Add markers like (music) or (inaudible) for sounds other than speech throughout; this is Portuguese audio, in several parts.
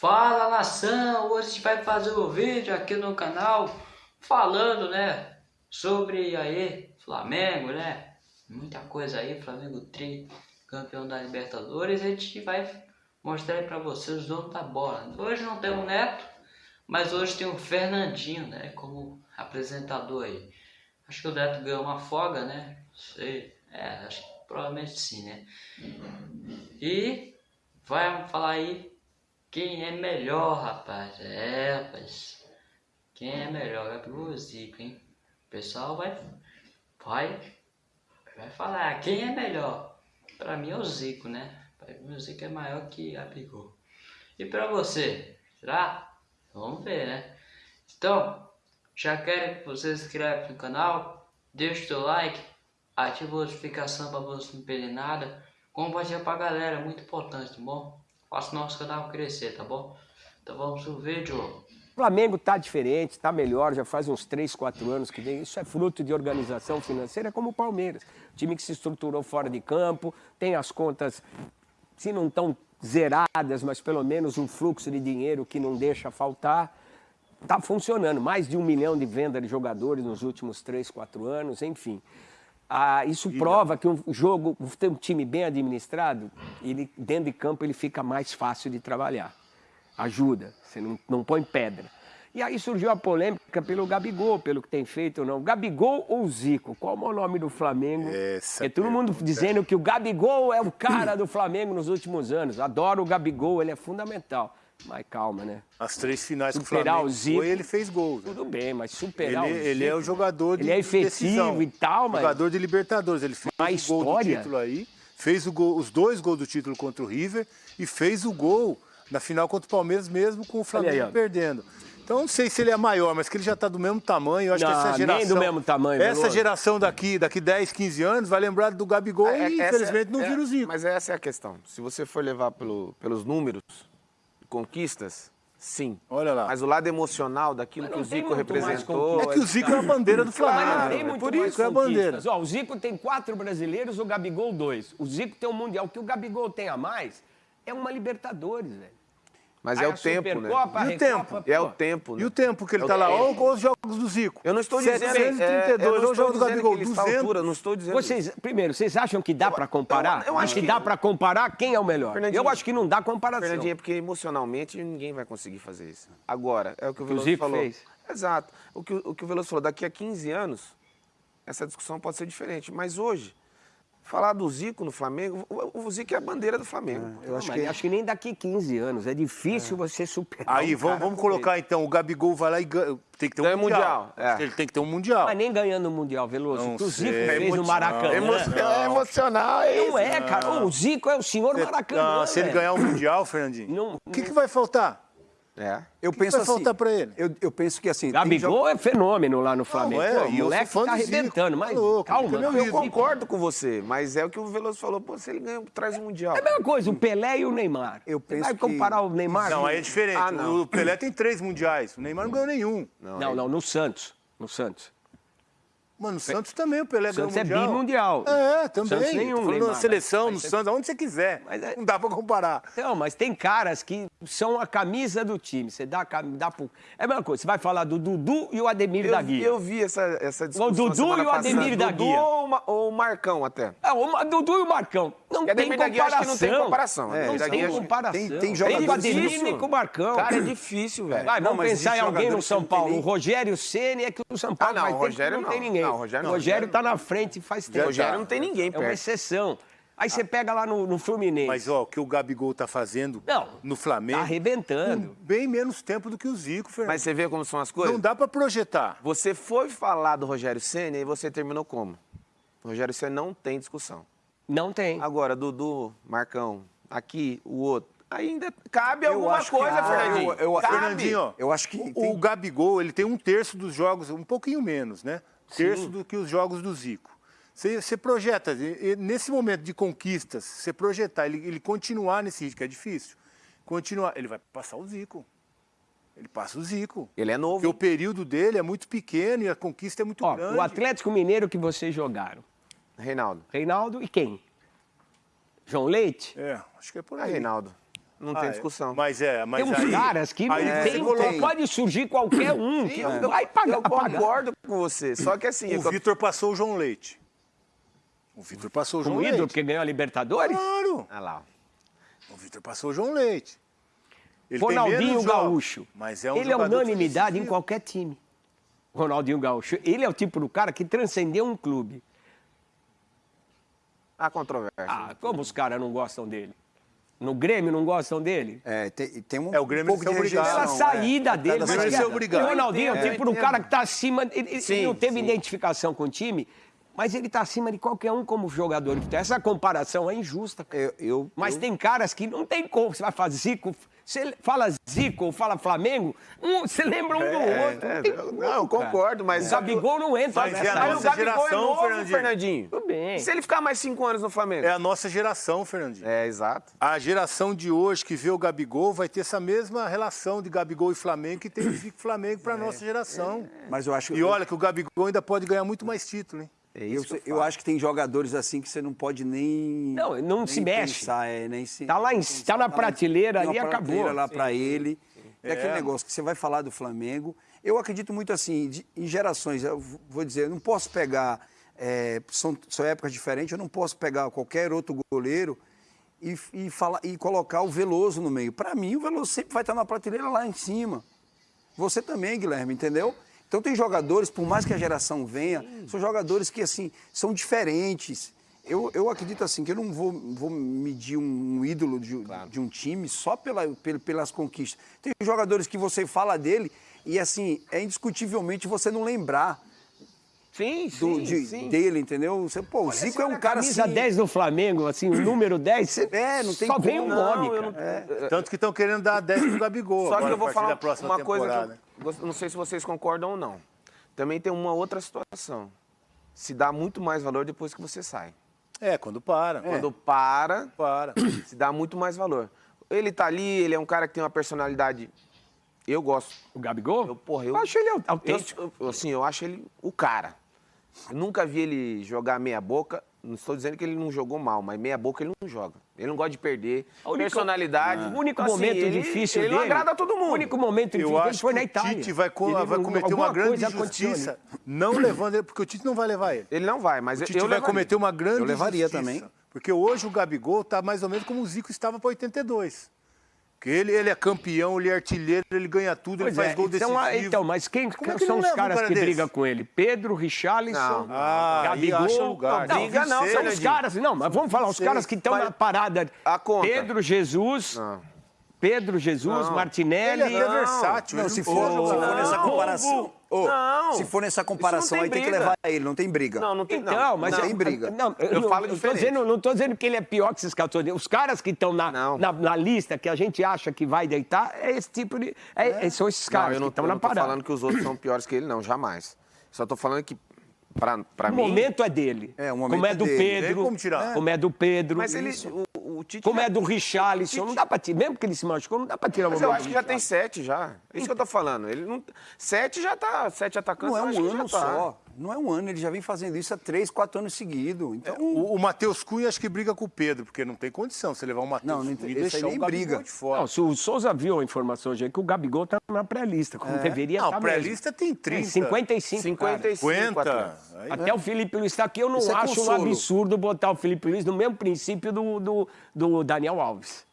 Fala nação, hoje a gente vai fazer um vídeo aqui no canal falando, né, sobre aí Flamengo, né, muita coisa aí, Flamengo tri, campeão da Libertadores, a gente vai mostrar aí pra vocês os donos da bola. Hoje não tem o Neto, mas hoje tem o Fernandinho, né, como apresentador aí. Acho que o Neto ganhou uma folga, né, sei, é, acho que provavelmente sim, né. E vai falar aí quem é melhor, rapaz? É, rapaz. Quem é melhor? É pro Zico, hein? O pessoal vai, vai, vai falar quem é melhor. Pra mim é o Zico, né? Pra mim o Zico é maior que a Gabigol. E pra você? Será? Vamos ver, né? Então, já quero que você se inscreva no canal, deixe o seu like, ative a notificação para você não perder nada, compartilha pra galera, muito importante, tá bom? Faça o nosso canal crescer, tá bom? Então vamos pro vídeo. O Flamengo tá diferente, está melhor, já faz uns 3, 4 anos que vem. Isso é fruto de organização financeira como o Palmeiras. time que se estruturou fora de campo, tem as contas, se não estão zeradas, mas pelo menos um fluxo de dinheiro que não deixa faltar. Está funcionando, mais de um milhão de venda de jogadores nos últimos 3, 4 anos, enfim. Ah, isso prova que um jogo, um time bem administrado, ele, dentro de campo ele fica mais fácil de trabalhar. Ajuda, você não, não põe pedra. E aí surgiu a polêmica pelo Gabigol, pelo que tem feito ou não. Gabigol ou Zico? Qual é o nome do Flamengo? Essa é todo mundo dizendo que o Gabigol é o cara do Flamengo nos últimos anos. Adoro o Gabigol, ele é fundamental. Mas calma, né? As três finais superar que o Flamengo o Zico, foi, ele fez gols. Tudo bem, mas superar ele, o Zico... Ele é o jogador de Ele é efetivo decisão. e tal, mas... Jogador de Libertadores. Ele fez mas o gol história... do título aí, fez o gol, os dois gols do título contra o River e fez o gol na final contra o Palmeiras mesmo com o Flamengo aí, perdendo. Então não sei se ele é maior, mas que ele já está do mesmo tamanho. Eu acho não, que essa geração. Nem do mesmo tamanho. Essa Veloso. geração daqui, daqui 10, 15 anos, vai lembrar do Gabigol é, e, infelizmente, é, não é, vira o Zico. Mas essa é a questão. Se você for levar pelo, pelos números, conquistas, Sim. Olha lá. Mas o lado emocional daquilo que o Zico representou. É que o Zico é a bandeira do Flamengo. Claro, mas não tem muito por isso é a bandeira. Ó, o Zico tem quatro brasileiros, o Gabigol dois. O Zico tem um Mundial. O que o Gabigol tem a mais é uma Libertadores, velho. Mas é o tempo, né? E o tempo? É o tempo, né? E o tempo que ele está lá? Olha os jogos do Zico. Eu não estou dizendo... 732, olha o jogo do Gabigol, 200. Altura, não estou dizendo vocês, Primeiro, vocês acham que dá para comparar? Eu, eu acho que, que dá para comparar quem é o melhor. Eu acho que não dá comparação. Fernandinho, é porque emocionalmente ninguém vai conseguir fazer isso. Agora, é o que o Veloso falou. fez. Exato. O que o, que o Veloso falou, daqui a 15 anos, essa discussão pode ser diferente. Mas hoje, Falar do Zico no Flamengo, o, Zico é a bandeira do Flamengo. É, eu acho, que... acho que nem daqui 15 anos. É difícil é. você superar. Aí, um vamos, vamos colocar ele. então, o Gabigol vai lá e ganha. Tem que ter um Ganha mundial. mundial. É. Ele tem que ter um mundial. Mas nem ganhando o mundial, Veloso. Não o Zico sei. fez no Maracanã. Emo... É emocional, é Não é, cara. O Zico é o senhor Maracanã. Não, se ele ganhar o mundial, Fernandinho, não, o que, que vai faltar? É. Eu que penso vai assim, faltar para ele? Eu, eu, penso que assim. Gabigol jogo... é fenômeno lá no Flamengo. Não, é, Pô, o moleque tá arrebentando, mas tá louco, calma. Eu, eu concordo com você, mas é o que o Veloso falou, pô, se ele ganha, traz o Mundial. É a mesma coisa, o Pelé e o Neymar. Eu penso vai comparar o Neymar? Não, aí é diferente. Ah, o Pelé tem três mundiais, o Neymar não ganhou nenhum. Não, não, não no Santos. No Santos. Mano, o Santos também, o Pelé ganhou mundial. Santos é bimundial. É, também. Santos nenhum, falando na seleção, no Santos, aonde você quiser. Mas é... Não dá pra comparar. Não, mas tem caras que são a camisa do time. Você dá, dá pro... É a mesma coisa, você vai falar do Dudu e o Ademir eu, da Guia. Eu vi essa, essa discussão O Dudu e o Ademir da Dudu Guia. ou o Marcão até. É, o Dudu e o Marcão. Não tem Ademir comparação. Guia, acho que não tem comparação. É, não tem comparação. Tem, tem jogadores... com o Ademir com o Marcão. Cara, é difícil, velho. Vai, vamos pensar em alguém no São Paulo. O Rogério Ceni é que o São Paulo ah, não, o Rogério não tem ninguém. Não, o Rogério não. Rogério tá na frente faz tempo. Rogério não tem ninguém perto. É uma exceção. Aí você pega lá no, no, Fluminense. Mas, ó, o que o Gabigol tá fazendo não, no Flamengo... Tá arrebentando. bem menos tempo do que o Zico, Fernando. Mas você vê como são as coisas? Não dá para projetar. Você foi falar do Rogério Senna e você terminou como? O Rogério Senna não tem discussão. Não tem. Agora, Dudu, Marcão, aqui, o outro ainda cabe eu alguma coisa, que, Fernandinho. Eu, eu, Fernandinho, ó, eu acho que o, tem... o, Gabigol, ele tem um terço dos jogos, um pouquinho menos, né? Terço Sim. do que os jogos do Zico. Você, você projeta, nesse momento de conquistas, você projetar, ele, ele continuar nesse ritmo, que é difícil, continuar, ele vai passar o Zico. Ele passa o Zico. Ele é novo. Porque o período dele é muito pequeno e a conquista é muito Ó, grande. O Atlético Mineiro que vocês jogaram. Reinaldo. Reinaldo e quem? João Leite? É, acho que é por é aí. É Reinaldo. Não Ah, tem é. discussão. Mas é, mas Tem uns aí, caras que não aí tem, você coloca- pode surgir qualquer um que eu, vai pagar. eu pagar. concordo com você. Só que assim, O eu- Vitor passou o João Leite. O Vitor passou o João Um ídolo, Leite. porque ganhou a Libertadores. Claro. Olha lá. O Vitor passou o João Leite. Ele tem Ronaldinho Gaúcho. Mas é um ele é unanimidade em qualquer time. Ronaldinho Gaúcho. Ele é o tipo do cara que transcendeu um clube. Há controvérsia. Ah, como os caras não gostam dele? No Grêmio não gostam dele? É, tem, tem um, É, o Grêmio um pouco de é obrigado. rejeição. Pela saída é, dele. da Grêmio é obrigado. O Ronaldinho é o tipo do cara que tá acima. Ele, ele Sim, não teve sim. identificação com o time, mas ele tá acima de qualquer um como jogador. Então, essa comparação é injusta. cara. Eu, eu, Mas eu- tem caras que não tem como. Você vai fazer Zico. Você fala Zico ou fala Flamengo, um, você lembra um do outro. É, não, tem eu- como, não, eu concordo, mas O que Gabigol não entra Mas é a nessa. Mas o nossa Gabigol geração, é novo, Fernandinho. Fernandinho. Tudo bem. Se ele ficar mais cinco anos no Flamengo. É a nossa geração, Fernandinho. É, exato. A geração de hoje que vê o Gabigol vai ter essa mesma relação de Gabigol e Flamengo que tem o (coughs) Zico e Flamengo para a nossa geração. mas eu acho E olha que o Gabigol ainda pode ganhar muito mais título, hein? É eu, eu, eu acho que tem jogadores assim que você não pode nem. Não, não nem se mexe. Pensar, é, nem se, Tá lá em- pensar, tá na lá- prateleira ali, acabou. prateleira lá Sim, para ele. É aquele É. negócio que você vai falar do Flamengo. Eu acredito muito assim, de- em gerações. Eu vou dizer, eu não posso pegar. é, são, são épocas diferentes, eu não posso pegar qualquer outro goleiro e, e, falar, e colocar o Veloso no meio. Para mim, o Veloso sempre vai estar na prateleira lá em cima. Você também, Guilherme, entendeu? Então tem jogadores, por mais que a geração venha, são jogadores que assim são diferentes. Eu, eu acredito assim que eu não vou, vou medir um, ídolo de, de um time só pela, pel- pelas conquistas. Tem jogadores que você fala dele e assim é indiscutivelmente você não lembrar Sim, do, sim, de- sim. dele, entendeu? Você, pô, o Zico é um cara Camisa assim. 10 do Flamengo, assim, o número 10, você É, não tem só vem um como. nome, Não, cara. não- Tanto que estão querendo dar 10 pro Gabigol Só agora, que eu a vou falar uma coisa que eu não sei se vocês concordam ou não. Também tem uma outra situação. Se dá muito mais valor depois que você sai. É, quando para. Quando para, Para. se dá muito mais valor. Ele tá ali, ele é um cara que tem uma personalidade. Eu gosto. O Gabigol? Eu, porra, eu, acho ele autêntico. eu- eu- assim, eu acho ele o cara. Eu nunca vi ele jogar meia boca. Não estou dizendo que ele não jogou mal, mas meia boca ele não joga. Ele não gosta de perder. A única- Personalidade. O único Então, assim, momento ele- difícil ele dele... não agrada a todo mundo. O único momento Eu difícil dele acho foi na o Itália. Tite vai, Ele vai cometer uma grande injustiça não levando ele, porque o Tite não vai levar ele. Ele não vai, mas O eu, Tite eu vai levaria. cometer uma grande Eu levaria injustiça, também. Porque hoje o Gabigol está mais ou menos como o Zico estava para 82. Porque ele, ele é campeão, ele é artilheiro, ele ganha tudo, ele Pois faz é, gol então, decisivo. ah, então, mas quem, Como é que são os leva um caras cara que brigam com ele? Pedro, Richarlison, Não. Ah, Gabigol... acha lugar. Não, Briga não, são os caras... Não, mas vamos falar, os caras que estão na parada... A conta. Pedro Jesus... Não. Pedro Jesus, Não. Martinelli... Ele é Não. versátil. Não, se não for, precisa se for nessa Não, comparação. Ô, não. Se for nessa comparação, não aí tem que levar ele, não tem briga. Não, não tem. Então, não, mas não eu- tem briga. Não, eu, Eu não, falo eu tô diferente. dizendo, não estou dizendo que ele é pior que esses caras. Os caras que estão na, Não. na, na lista que a gente acha que vai deitar é esse tipo de. é- é- são esses Não, caras eu não, que estão eu na não tô parada. falando que os outros são piores que ele, não, jamais. Só tô falando que, pra, pra O mim... momento é dele. É, o momento como é é do dele. Pedro. Como tirar. Como é do Pedro. Mas ele... O, Tite Como já- é do Richarlison. Não dá pra tirar. Mesmo que ele se machucou, não dá pra tirar o Mas momento. eu acho que já tem sete já. É isso que eu tô falando. Ele não... Sete já tá... Sete atacantes, Não é um ano tá. só. Não é um ano, ele já vem fazendo isso há três, quatro anos seguidos. Então, O, o Matheus Cunha acho que briga com o Pedro, porque não tem condição você levar o Matheus Não, não Cunha e deixar o nem Gabigol briga. de fora. Não, se o Souza viu a informação hoje aí que o Gabigol tá na pré-lista, como deveria Não, estar pré-lista tem 30. 55. 55 50. atletas. Aí- Até o Felipe Luiz está aqui, eu não Isso é acho um absurdo botar o Felipe Luiz no mesmo princípio do, do, do Daniel Alves.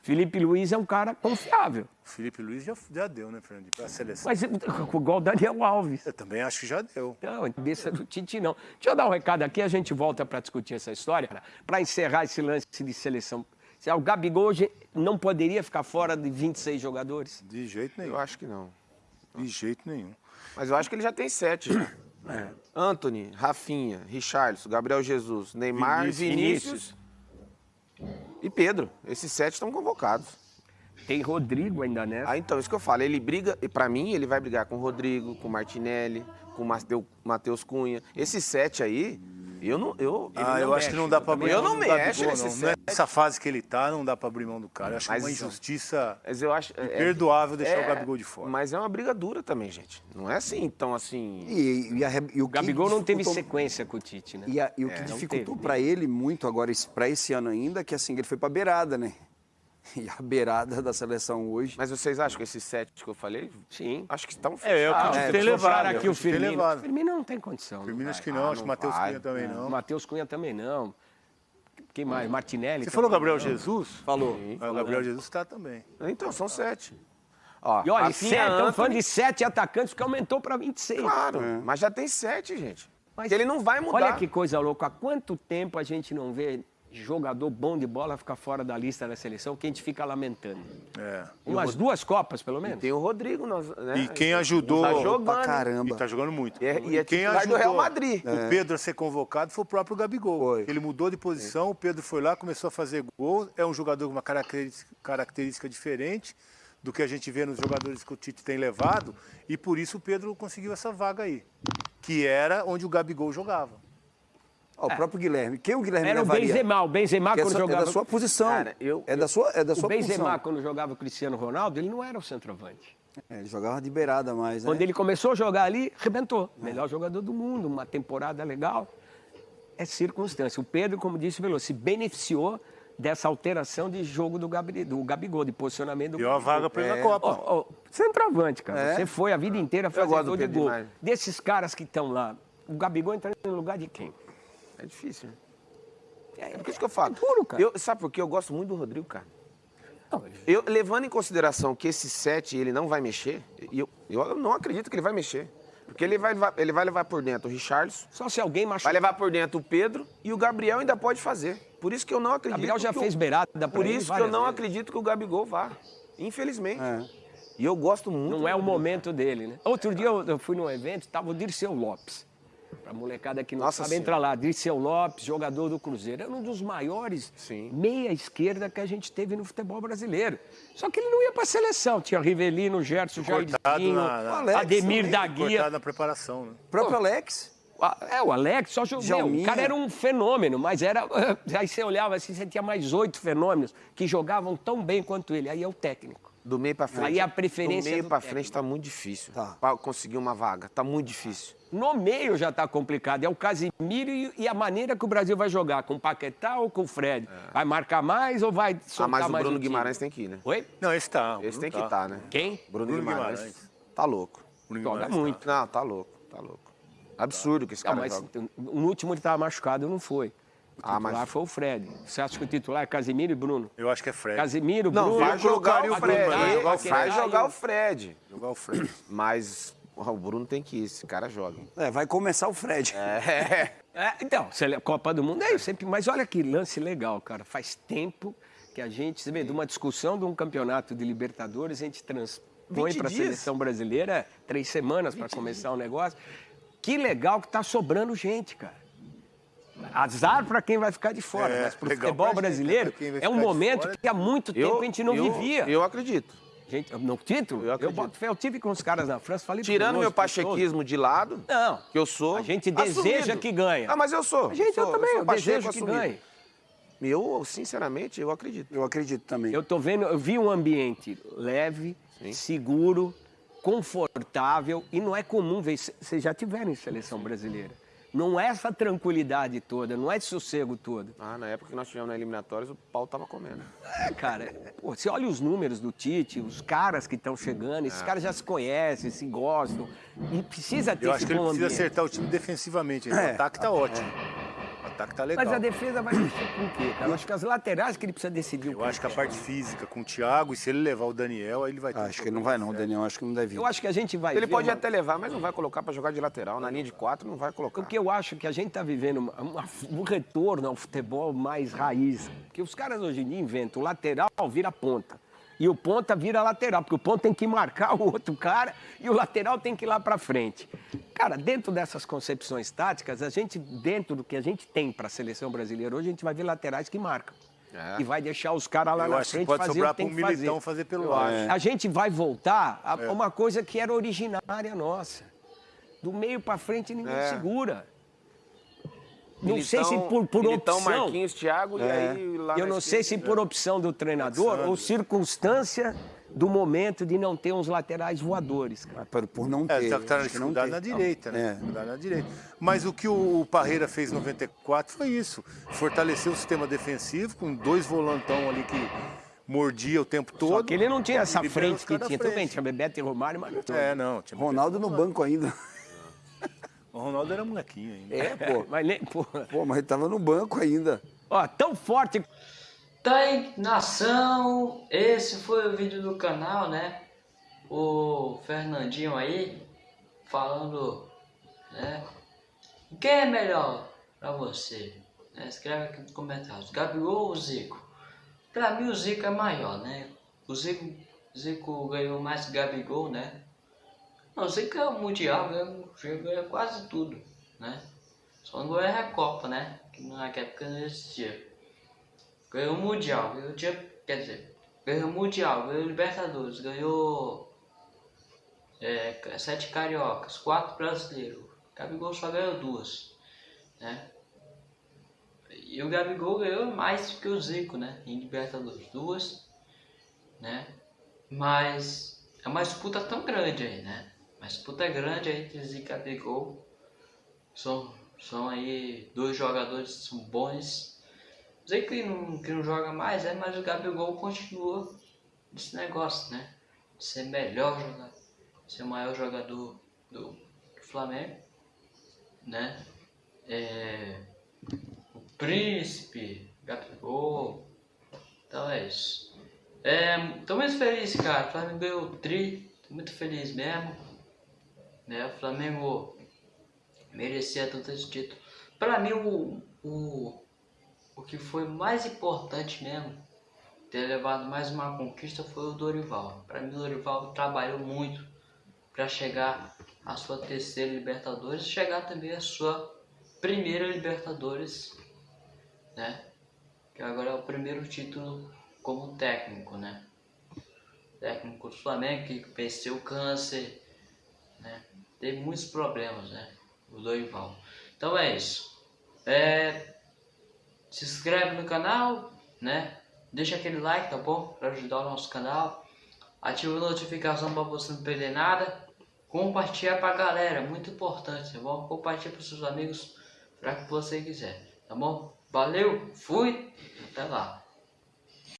Felipe Luiz é um cara confiável, O Felipe Luiz já, já deu, né, Fernandinho, pra seleção. mas (laughs) igual o Daniel Alves. Eu também acho que já deu. Não, cabeça do Tite não. Deixa eu dar um recado aqui, a gente volta para discutir essa história, para encerrar esse lance de seleção. Se O Gabigol hoje não poderia ficar fora de 26 jogadores. De jeito nenhum. Eu acho que não. De jeito nenhum. Mas eu acho que ele já tem sete já. Anthony, Rafinha, Richarlison, Gabriel Jesus, Neymar, Vinícius. Vinícius, e Pedro. Esses sete estão convocados. Tem Rodrigo ainda, né? Ah, então, isso que eu falo. Ele briga, e pra mim, ele vai brigar com o Rodrigo, com o Martinelli, com o Matheus Cunha. Esses sete aí, eu não. Eu, Ah, não eu acho que não dá pra abrir Eu mão não do mexo Gabigol, nesse não. Nessa fase que ele tá, não dá pra abrir mão do cara. Eu acho que é Mas uma injustiça Mas eu acho. é- perdoável deixar é- o Gabigol de fora. Mas é uma briga dura também, gente. Não é assim, então assim. e, e a- e o Gabigol não teve sequência com o Tite, né? E, a- e o que É, não dificultou teve. para ele muito agora, para esse ano ainda, que assim, ele foi para beirada, né? (laughs) e a beirada da seleção hoje. Mas vocês acham que esses sete que eu falei, Sim. acho que estão É, é o que fechados. tem deixa eu falar é aqui o o que Firmino. levado. Firmino não tem condição. não Firmino vai. acho que não, Ah, acho que não Matheus. Cunha também não. Matheus Cunha também não. Quem mais? Martinelli. Você também falou Gabriel não. Jesus? Falou. Ah, O Gabriel Jesus está também. Então, são sete. Ó, E olha, sete, estamos falando de sete atacantes, porque aumentou para 26. Claro, mas já tem sete, gente. Mas Que ele não vai mudar. Olha que coisa louca. Há quanto tempo a gente não vê jogador bom de bola ficar fora da lista da seleção que a gente fica lamentando? É. Umas duas Copas, pelo menos? Tem o Rodrigo, nós, né? E quem ajudou Tá Pra jogando. caramba. E tá jogando muito. E é- e é quem titular do ajudou Real Madrid. o Pedro a ser convocado foi o próprio Gabigol. Foi. Ele mudou de posição, o Pedro foi lá, começou a fazer gol. É um jogador com uma característica, característica diferente do que a gente vê nos jogadores que o Tite tem levado. E por isso o Pedro conseguiu essa vaga aí. Que era onde o Gabigol jogava. Ó, o próprio Guilherme. Quem o Guilherme Era o? Benzema. O Benzema, Que é, quando é jogava... da sua posição. Cara, eu- é da sua, é da O sua Benzema, posição. quando jogava o Cristiano Ronaldo, ele não era o centroavante. É, ele jogava de beirada mais, né? Quando ele começou a jogar ali, arrebentou. Melhor jogador do mundo, uma temporada legal. É circunstância. O Pedro, como disse o Veloso, se beneficiou dessa alteração de jogo do, Gabi, do Gabigol, de posicionamento do Deu a Gabigol. vaga para ele É. na Copa. Ó, ó, centroavante, cara. É. Você foi a vida inteira fazendo do gol de gol. demais. Desses caras que estão lá, o Gabigol entra no lugar de quem? É difícil. né? É, por isso que eu falo. É duro, cara. Eu, sabe por quê? Eu gosto muito do Rodrigo, cara. Não, Eu, levando em consideração que esse sete ele não vai mexer, eu, eu não acredito que ele vai mexer. Porque ele vai, levar- ele vai levar por dentro o Richarlison, Só se alguém vai machucar. levar por dentro o Pedro e o Gabriel ainda pode fazer. Por isso que eu não O acredito. Gabriel já fez beirada pra Por isso que eu não vezes. acredito que o Gabigol vá. Infelizmente. É. E eu gosto muito. Não é o momento dele, né? Outro dia eu, eu fui num evento, tava o Dirceu Lopes. Pra molecada que não Nossa sabe, Senhora. entra lá. Dirceu Lopes, jogador do Cruzeiro. Era um dos maiores Sim. meia esquerda que a gente teve no futebol brasileiro. Só que ele não ia pra seleção. Tinha Rivelino, Gerson, Jairzinho, Ademir também, da Guia. Cortado na preparação, né? O próprio Alex. É, o Alex só jogou. O cara era um fenômeno, mas era. (laughs) Aí você olhava assim, você tinha mais oito fenômenos que jogavam tão bem quanto ele. Aí é o técnico. Do meio pra frente. Aí a preferência Do meio do pra técnico. frente tá muito difícil. Tá. Pra conseguir uma vaga. Tá muito difícil. No meio já tá complicado. É o Casimiro e, e a maneira que o Brasil vai jogar, com o Paquetá ou com o Fred. Vai marcar mais ou vai soltar Ah, mas o mais Bruno? Guimarães tem que ir, né? Oi? Não, esse tá. o Esse Bruno tem que tá. estar, né? Quem? Bruno, Bruno Guimarães. Guimarães. Tá louco. Bruno Joga Guimarães tá. muito. Não, tá louco, tá louco. Absurdo que esse Não, cara mas joga. no último ele tava machucado, não foi. Ah, mas- foi o Fred. Você acha que o titular é Casimiro e Bruno? Eu acho que é Fred. Casimiro, Não, Bruno... vai jogar o Fred. Bruno, vai jogar o Fred. jogar o Fred. (coughs) Mas o Bruno tem que ir, esse cara joga. É, vai começar o Fred. (laughs) É. É, então, Copa do Mundo é isso, sempre. Mas olha que lance legal, cara. Faz tempo que a gente, você vê, de uma discussão de um campeonato de Libertadores, a gente transpõe 20 para a seleção brasileira três semanas para começar o negócio. Que legal que tá sobrando gente, cara. Azar para quem vai ficar de fora, É, mas para o futebol gente, brasileiro é um momento fora. que há muito tempo a gente não eu, vivia. Eu acredito. Gente, no título, Eu eu, boto fé, eu tive com os caras na França, falei Tirando meu pachequismo de lado, Não, que eu sou. a gente deseja assumido. que ganhe. Ah, mas eu sou. A gente, sou, eu também, sou eu pacheco desejo que assumido. ganhe. Eu, sinceramente, eu acredito. Eu acredito também. Eu tô vendo, eu vi um ambiente leve, seguro, confortável e não é comum ver. Vocês já tiveram em seleção brasileira. Não é essa tranquilidade toda, não é esse sossego todo. Ah, na época que nós tivemos na eliminatórias, o pau tava comendo. É, cara, pô, você olha os números do Tite, os caras que estão chegando, É. esses caras já se conhecem, se gostam. E precisa ter Eu esse acho que ele precisa ambiente. acertar o time defensivamente. O É. ataque tá ótimo. O ataque tá legal. Mas a defesa vai mexer com o quê, cara? Eu acho que as laterais que ele precisa decidir o Eu acho que a parte física com o Thiago, e se ele levar o Daniel, aí ele vai ter. Acho que ele não vai não, problema Daniel. Acho que não deve ir. Eu acho que a gente vai Ele ver pode até levar, mas não vai colocar pra jogar de lateral. Na linha de quatro, não vai colocar. Porque eu acho que a gente está vivendo uma- uma- um retorno ao futebol mais raiz. Porque os caras hoje em dia inventam o lateral vira ponta. E o ponta vira lateral, porque o ponta tem que marcar o outro cara e o lateral tem que ir lá para frente. Cara, dentro dessas concepções táticas, a gente, dentro do que a gente tem para a seleção brasileira hoje, a gente vai ver laterais que marcam. É. E vai deixar os caras lá Eu na frente pode fazer o que tem um que fazer. militão fazer pelo lado. acho. A gente vai voltar a É. uma coisa que era originária nossa. Do meio para frente ninguém É. segura. Não sei se por, por Militão, opção. Marquinhos, Thiago e aí lá Eu não sei se esquerda, por opção do treinador ou circunstância do momento de não ter uns laterais voadores. cara. Por- Por não É, ter. tá, tá não dificuldade ter. na direita, né? É. Dificuldade na direita. Mas o que o, o Parreira fez em 94 foi isso. Fortalecer o sistema defensivo com dois volantão ali que mordia o tempo todo. Só que ele não tinha essa frente que tinha. frente. tinha Bebeto e Romário, mas não tinha. É, não. Tinha Ronaldo no banco ainda. O Ronaldo era molequinho ainda. É, pô. (laughs) Mas nem, pô. Pô, mas ele tava no banco ainda. Ó, tão forte. Tá aí, nação, esse foi o vídeo do canal, né? O Fernandinho aí falando, né? Quem é melhor pra você? Né? Escreve aqui nos comentários. Gabigol ou Zico? Pra mim o Zico é maior, né? O Zico, Zico ganhou mais que Gabigol, né? Não, o Zico é o Mundial, ganhou, ganhou quase tudo, né? Só não ganhou a Recopa, né? Que naquela época não existia. Ganhou o Mundial, ganhou, tinha, quer dizer, ganhou o Mundial, ganhou o Libertadores, ganhou é, sete cariocas, quatro brasileiros. Gabigol só ganhou duas, né? E o Gabigol ganhou mais que o Zico, né? Em Libertadores, duas, né? Mas é uma disputa tão grande aí, né? Uma disputa grande aí entre Zico e Gabigol. São, são aí dois jogadores que bons. Zico que não, que não joga mais, é, mas o Gabigol continua nesse negócio, né? De ser melhor jogador, ser o maior jogador do, do Flamengo, né? É, o Príncipe, Gabigol, então é isso. É, tô muito feliz, cara. O Flamengo ganhou o tri, tô muito feliz mesmo. Né? O Flamengo merecia todo esse título. Pra mim, o, o, o que foi mais importante mesmo, ter levado mais uma conquista, foi o Dorival. Pra mim, o Dorival trabalhou muito para chegar à sua terceira Libertadores e chegar também à sua primeira Libertadores, né? Que agora é o primeiro título como técnico, né? Técnico do Flamengo que venceu o câncer? Teve muitos problemas, né? O Dorival. Então é isso. É, se inscreve no canal, né? Deixa aquele like, tá bom? Para ajudar o nosso canal. Ativa a notificação para você não perder nada. Compartilha pra galera, muito importante, tá bom? Compartilha para seus amigos para que você quiser, tá bom? Valeu, fui, até lá.